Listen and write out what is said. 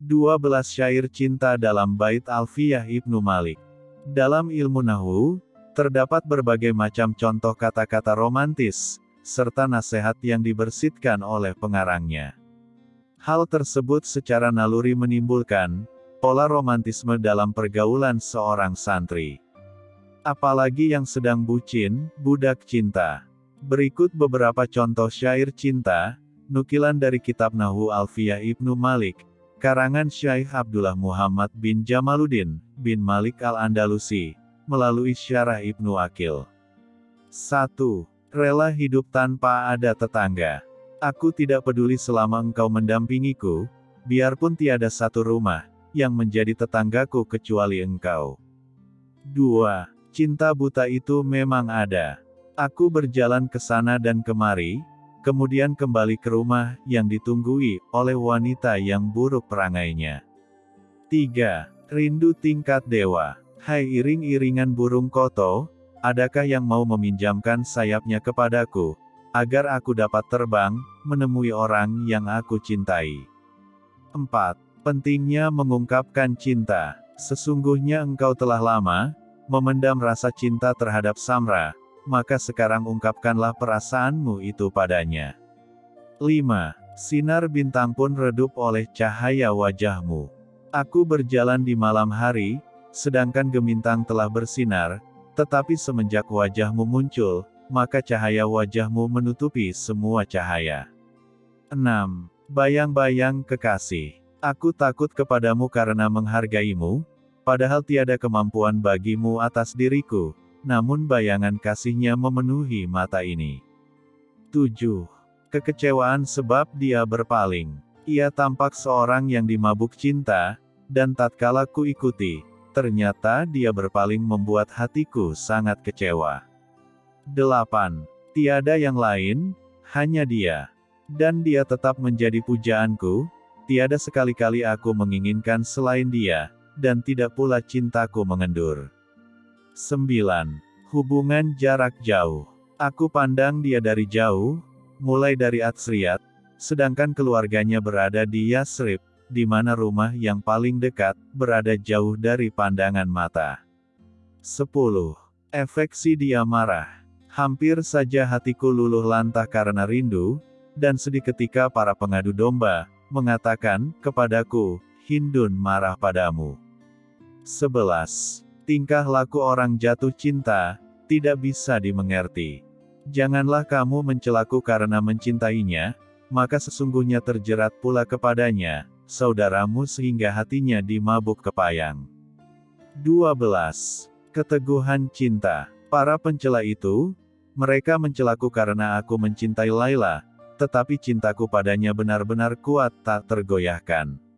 12 syair cinta dalam bait Alfiyah Ibnu Malik. Dalam ilmu Nahu, terdapat berbagai macam contoh kata-kata romantis, serta nasihat yang dibersitkan oleh pengarangnya. Hal tersebut secara naluri menimbulkan pola romantisme dalam pergaulan seorang santri. Apalagi yang sedang bucin, budak cinta. Berikut beberapa contoh syair cinta, nukilan dari kitab Nahu Alfiyah Ibnu Malik, karangan Syaikh Abdullah Muhammad bin Jamaluddin, bin Malik Al-Andalusi, melalui syarah Ibnu Akil. 1. Rela hidup tanpa ada tetangga. Aku tidak peduli selama engkau mendampingiku, biarpun tiada satu rumah, yang menjadi tetanggaku kecuali engkau. 2. Cinta buta itu memang ada. Aku berjalan ke sana dan kemari, kemudian kembali ke rumah, yang ditunggui, oleh wanita yang buruk perangainya. 3. Rindu tingkat dewa. Hai iring-iringan burung koto, adakah yang mau meminjamkan sayapnya kepadaku, agar aku dapat terbang, menemui orang yang aku cintai. 4. Pentingnya mengungkapkan cinta. Sesungguhnya engkau telah lama, memendam rasa cinta terhadap Samra, maka sekarang ungkapkanlah perasaanmu itu padanya. 5. Sinar bintang pun redup oleh cahaya wajahmu. Aku berjalan di malam hari, sedangkan gemintang telah bersinar, tetapi semenjak wajahmu muncul, maka cahaya wajahmu menutupi semua cahaya. 6. Bayang-bayang kekasih. Aku takut kepadamu karena menghargaimu, padahal tiada kemampuan bagimu atas diriku, namun bayangan kasihnya memenuhi mata ini. 7. Kekecewaan sebab dia berpaling. Ia tampak seorang yang dimabuk cinta, dan tatkala ku ikuti, ternyata dia berpaling membuat hatiku sangat kecewa. 8. Tiada yang lain, hanya dia. Dan dia tetap menjadi pujaanku, tiada sekali-kali aku menginginkan selain dia, dan tidak pula cintaku mengendur. 9. Hubungan jarak jauh. Aku pandang dia dari jauh, mulai dari Atsriyat, sedangkan keluarganya berada di Yasrib, di mana rumah yang paling dekat, berada jauh dari pandangan mata. 10. Efek si dia marah. Hampir saja hatiku luluh lantah karena rindu, dan sedih ketika para pengadu domba, mengatakan, kepadaku, Hindun marah padamu. 11. Tingkah laku orang jatuh cinta, tidak bisa dimengerti. Janganlah kamu mencelaku karena mencintainya, maka sesungguhnya terjerat pula kepadanya, saudaramu sehingga hatinya dimabuk kepayang. 12. Keteguhan cinta. Para pencela itu, mereka mencelaku karena aku mencintai Laila, tetapi cintaku padanya benar-benar kuat tak tergoyahkan.